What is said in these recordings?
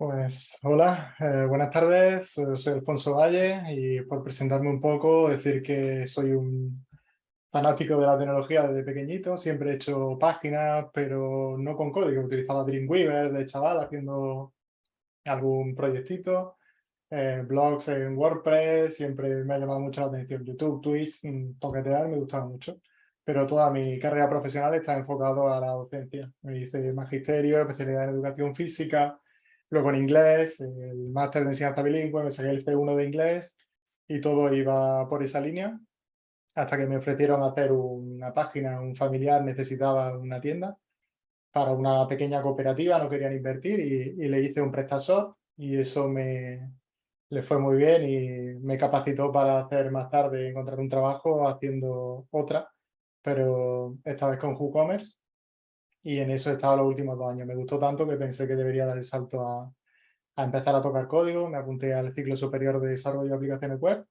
Pues hola, eh, buenas tardes, eh, soy Alfonso Valle y por presentarme un poco, decir que soy un fanático de la tecnología desde pequeñito, siempre he hecho páginas, pero no con código, utilizaba Dreamweaver de chaval haciendo algún proyectito, eh, blogs en WordPress, siempre me ha llamado mucho la atención, YouTube, Twitch, mm, toquetear me gustaba mucho, pero toda mi carrera profesional está enfocado a la docencia, me hice magisterio, especialidad en educación física, Luego en inglés, el máster de enseñanza bilingüe, me saqué el C1 de inglés y todo iba por esa línea hasta que me ofrecieron hacer una página, un familiar necesitaba una tienda para una pequeña cooperativa, no querían invertir y, le hice un PrestaShop y eso me le fue muy bien y me capacitó para hacer más tarde, encontrar un trabajo haciendo otra, pero esta vez con WooCommerce y en eso he estado los últimos dos años. Me gustó tanto que pensé que debería dar el salto a, empezar a tocar código. Me apunté al ciclo superior de desarrollo de aplicaciones web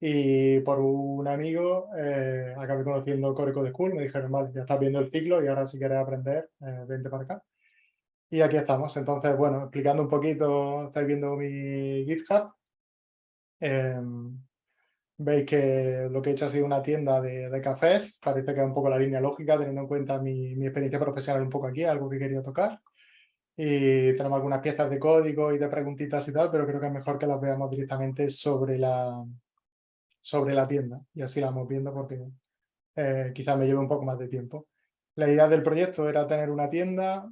y por un amigo eh, acabé conociendo Core Code School. Me dijeron, vale, ya estás viendo el ciclo y ahora si quieres aprender, eh, vente para acá. Y aquí estamos. Entonces, bueno, explicando un poquito, estáis viendo mi GitHub. Em, Veis que lo que he hecho ha sido una tienda de, cafés, parece que es un poco la línea lógica, teniendo en cuenta mi, experiencia profesional un poco aquí, algo que quería tocar. Y tenemos algunas piezas de código y de preguntitas y tal, pero creo que es mejor que las veamos directamente sobre la, sobre la tienda. Y así la vamos viendo porque eh, quizás me lleve un poco más de tiempo. La idea del proyecto era tener una tienda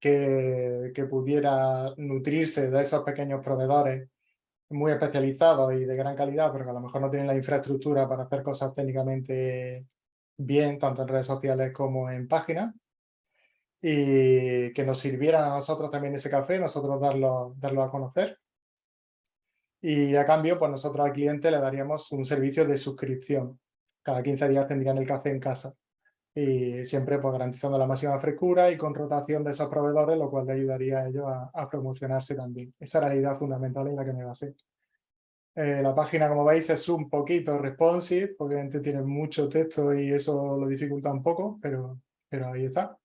que, que pudiera nutrirse de esos pequeños proveedores muy especializados y de gran calidad, pero que a lo mejor no tienen la infraestructura para hacer cosas técnicamente bien, tanto en redes sociales como en páginas, y que nos sirviera a nosotros también ese café, nosotros darlo, darlo a conocer. Y a cambio, pues nosotros al cliente le daríamos un servicio de suscripción. Cada 15 días tendrían el café en casa. Y siempre pues, garantizando la máxima frescura y con rotación de esos proveedores, lo cual le ayudaría a ellos a, promocionarse también. Esa era la idea fundamental en la que me basé. Eh, la página, como veis, es un poquito responsive, obviamente tiene mucho texto y eso lo dificulta un poco, pero, pero ahí está.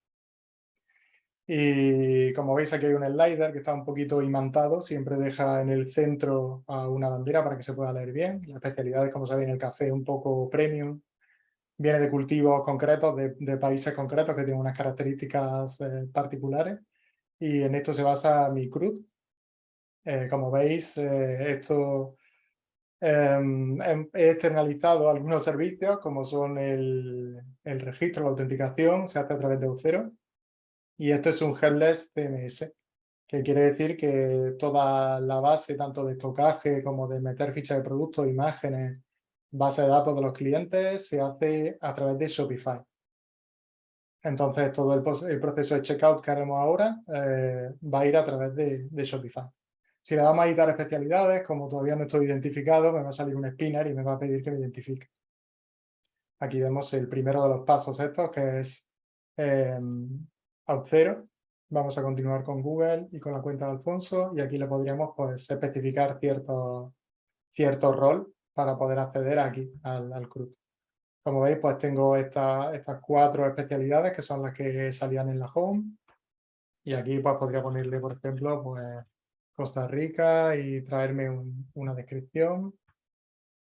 Y como veis aquí hay un slider que está un poquito imantado, siempre deja en el centro a una bandera para que se pueda leer bien. La especialidad es, como sabéis, en el café un poco premium, viene de cultivos concretos, de, países concretos que tienen unas características eh, particulares y en esto se basa mi cruz. Eh, como veis, esto Em, em, he externalizado algunos servicios como son el, registro, la autenticación, se hace a través de Eucero. Y esto es un headless CMS, que quiere decir que toda la base, tanto de estocaje como de meter fichas de productos, imágenes, base de datos de los clientes, se hace a través de Shopify. Entonces todo el, proceso de checkout que haremos ahora eh, va a ir a través de Shopify. Si le damos a editar especialidades, como todavía no estoy identificado, me va a salir un spinner y me va a pedir que me identifique. Aquí vemos el primero de los pasos estos, que es eh, Auth0. Vamos a continuar con Google y con la cuenta de Alfonso y aquí le podríamos pues, especificar cierto, cierto rol para poder acceder aquí al, al CRUD. Como veis, pues tengo estas cuatro especialidades que son las que salían en la home. Y aquí pues podría ponerle, por ejemplo, pues Costa Rica y traerme una descripción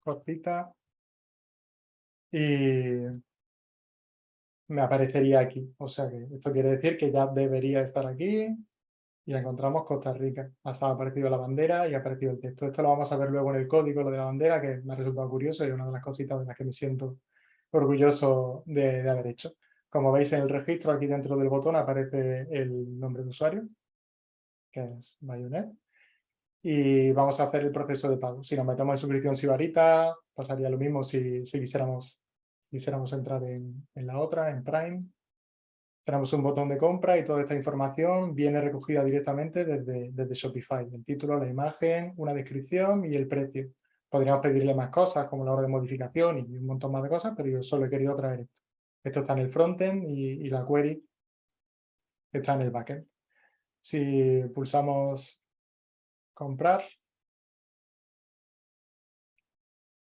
cortita. Y me aparecería aquí. O sea que esto quiere decir que ya debería estar aquí y encontramos Costa Rica. Ha aparecido la bandera y ha aparecido el texto. Esto lo vamos a ver luego en el código, lo de la bandera, que me ha resultado curioso y una de las cositas de las que me siento orgulloso de, de haber hecho. Como veis en el registro, aquí dentro del botón aparece el nombre de usuario, que es Bayonet. Y vamos a hacer el proceso de pago. Si nos metemos en suscripción Sibarita, pasaría lo mismo si, si quisiéramos, quisiéramos entrar en, en la otra, en Prime. Tenemos un botón de compra y toda esta información viene recogida directamente desde, desde Shopify. El título, la imagen, una descripción y el precio. Podríamos pedirle más cosas, como la hora de modificación y un montón más de cosas, pero yo solo he querido traer esto. Esto está en el frontend y, y la query está en el backend. Si pulsamos comprar,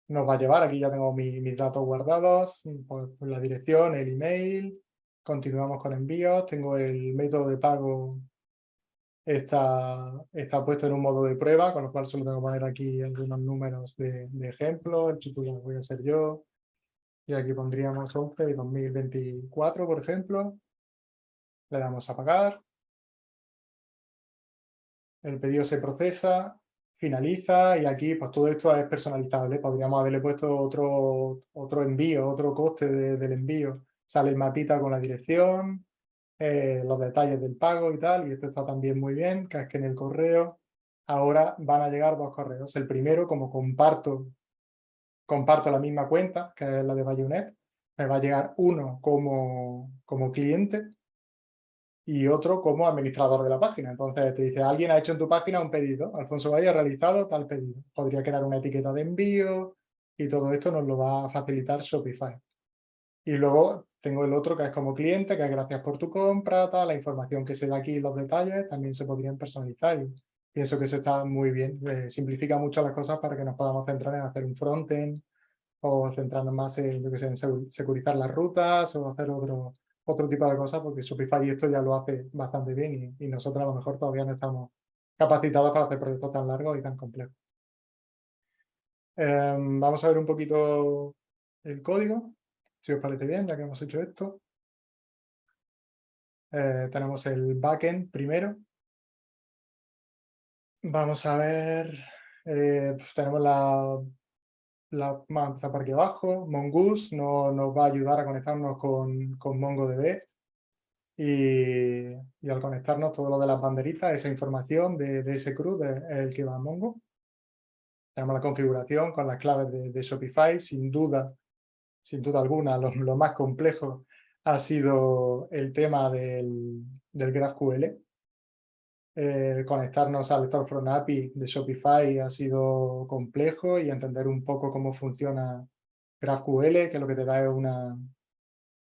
nos va a llevar, aquí ya tengo mis datos guardados, pues, la dirección, el email, continuamos con envíos, tengo el método de pago está, está puesto en un modo de prueba, con lo cual solo tengo que poner aquí algunos números de, ejemplo, el titular voy a ser yo, y aquí pondríamos 11 y 2024, por ejemplo. Le damos a pagar. El pedido se procesa, finaliza y aquí pues todo esto es personalizable. Podríamos haberle puesto otro, otro envío, otro coste del envío. Sale el mapita con la dirección, eh, los detalles del pago y tal, y esto está también muy bien, que es que en el correo ahora van a llegar dos correos. El primero, como comparto, comparto la misma cuenta, que es la de Bayonet, me va a llegar uno como, como cliente y otro como administrador de la página. Entonces te dice, alguien ha hecho en tu página un pedido, Alfonso Valle ha realizado tal pedido. Podría crear una etiqueta de envío y todo esto nos lo va a facilitar Shopify. Y luego tengo el otro que es como cliente, que es gracias por tu compra, tal, la información que se da aquí, los detalles, también se podrían personalizar. Y pienso que eso está muy bien, eh, simplifica mucho las cosas para que nos podamos centrar en hacer un frontend o centrarnos más en, lo que sé, en securizar las rutas o hacer otro, otro tipo de cosas, porque Shopify esto ya lo hace bastante bien y, nosotros a lo mejor todavía no estamos capacitados para hacer proyectos tan largos y tan complejos. Em, vamos a ver un poquito el código, si os parece bien, ya que hemos hecho esto. Eh, tenemos el backend primero. Vamos a ver, eh, pues tenemos la la, vamos por aquí abajo, Mongoose no, nos va a ayudar a conectarnos con, con MongoDB y, y, al conectarnos todo lo de las banderitas, esa información de, ese CRUD es el que va a Mongo. Tenemos la configuración con las claves de Shopify, sin duda, sin duda alguna, lo, más complejo ha sido el tema del, del GraphQL, conectarnos al Storefront API de Shopify ha sido complejo y entender un poco cómo funciona GraphQL, que lo que te da es una,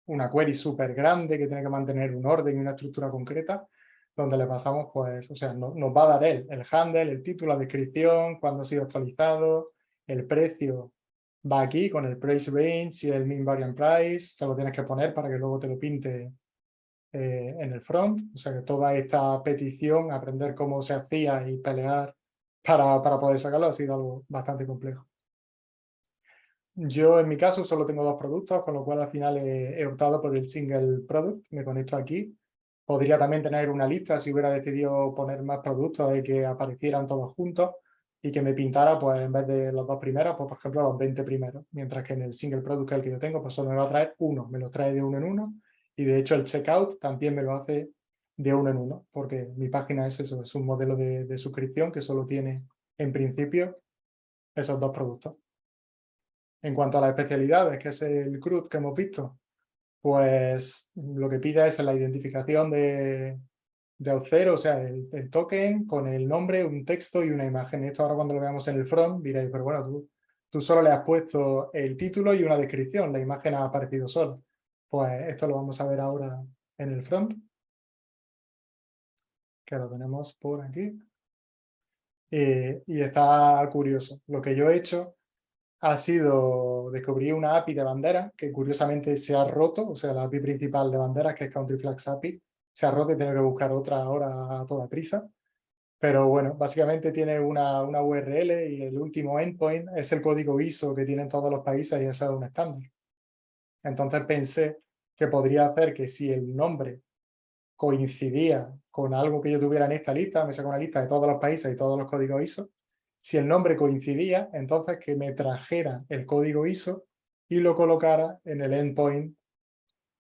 una query súper grande que tiene que mantener un orden y una estructura concreta, donde le pasamos, pues, o sea, nos va a dar él, el handle, el título, la descripción, cuándo ha sido actualizado, el precio va aquí con el price range y el mean variant price, se lo tienes que poner para que luego te lo pinte eh, en el front, o sea que toda esta petición, aprender cómo se hacía y pelear para, para poder sacarlo ha sido algo bastante complejo. Yo en mi caso solo tengo dos productos, con lo cual al final he, optado por el single product, me conecto aquí. Podría también tener una lista si hubiera decidido poner más productos y que aparecieran todos juntos y que me pintara, pues en vez de los dos primeros, pues por ejemplo los 20 primeros, mientras que en el single product que el que yo tengo, pues solo me va a traer uno, me lo trae de uno en uno y de hecho el checkout también me lo hace de uno en uno, porque mi página es eso, es un modelo de, suscripción que solo tiene en principio esos dos productos. En cuanto a las especialidades, que es el CRUD que hemos visto, pues lo que pide es la identificación de, de Auth0, o sea, el, token con el nombre, un texto y una imagen. Esto ahora cuando lo veamos en el front diréis, pero bueno, tú, tú solo le has puesto el título y una descripción, la imagen ha aparecido sola. Pues esto lo vamos a ver ahora en el front, que lo tenemos por aquí. y está curioso. Lo que yo he hecho ha sido descubrir una API de bandera que curiosamente se ha roto, o sea, la API principal de banderas, que es Country Flags API, se y tengo que buscar otra ahora a toda prisa. Pero bueno, básicamente tiene una, una URL y el último endpoint es el código ISO que tienen todos los países y eso es un estándar. Entonces pensé que podría hacer que si el nombre coincidía con algo que yo tuviera en esta lista, me saco una lista de todos los países y todos los códigos ISO, si el nombre coincidía, entonces que me trajera el código ISO y lo colocara en el endpoint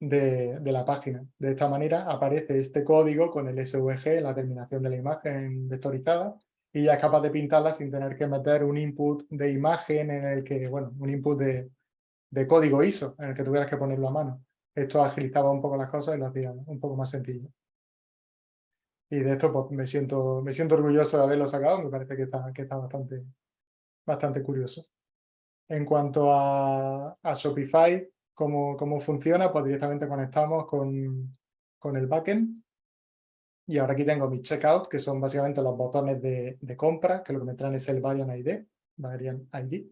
de, la página. De esta manera aparece este código con el SVG, la terminación de la imagen vectorizada, y ya es capaz de pintarla sin tener que meter un input de imagen en el que, bueno, un input de, de código ISO en el que tuvieras que ponerlo a mano. Esto agilizaba un poco las cosas y lo hacía un poco más sencillo. Y de esto pues, me, siento, me siento orgulloso de haberlo sacado, me parece que está, que está bastante, bastante curioso. En cuanto a, a Shopify, cómo, cómo funciona, pues directamente conectamos con, con el backend. Y ahora aquí tengo mi checkout, que son básicamente los botones de, de compra, que lo que me traen es el Variant ID, Variant ID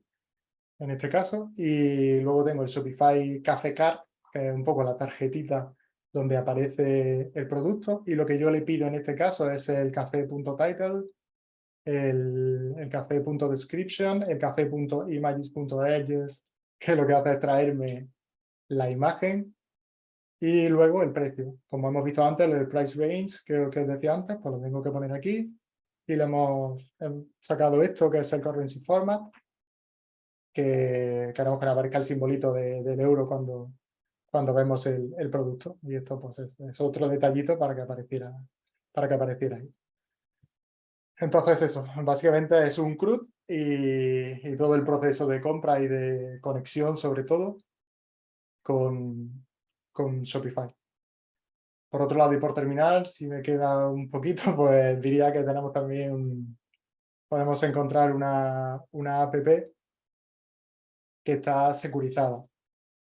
en este caso, y luego tengo el Shopify Cafe Card, que es un poco la tarjetita donde aparece el producto y lo que yo le pido en este caso es el café.title, el, el café.description, el café.images.edges, que lo que hace es traerme la imagen y luego el precio. Como hemos visto antes, el price range que, que os decía antes, pues lo tengo que poner aquí y le hemos sacado esto que es el currency format que queremos que aparezca el simbolito del euro cuando, cuando vemos el, producto. Y esto pues es, otro detallito para que apareciera, para que apareciera ahí. Entonces eso, básicamente es un CRUD y, todo el proceso de compra y de conexión sobre todo con, con Shopify. Por otro lado y por terminar, si me queda un poquito, pues diría que tenemos también, podemos encontrar una, una app que está securizada.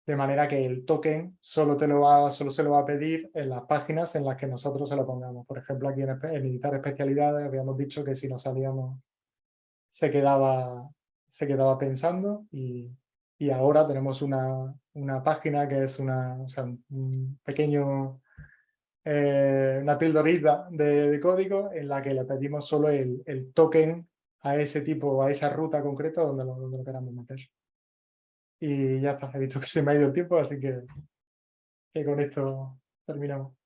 De manera que el token solo, te lo va, solo se lo va a pedir en las páginas en las que nosotros se lo pongamos. Por ejemplo, aquí en, en editar especialidades habíamos dicho que si no salíamos se quedaba, se quedaba pensando y, y ahora tenemos una, una, página que es una, o un pequeño, eh, una pildorita de, de, código en la que le pedimos solo el, el token a ese tipo, a esa ruta concreta donde lo, donde lo queramos meter. Y ya está, he visto que se me ha ido el tiempo, así que, que con esto terminamos.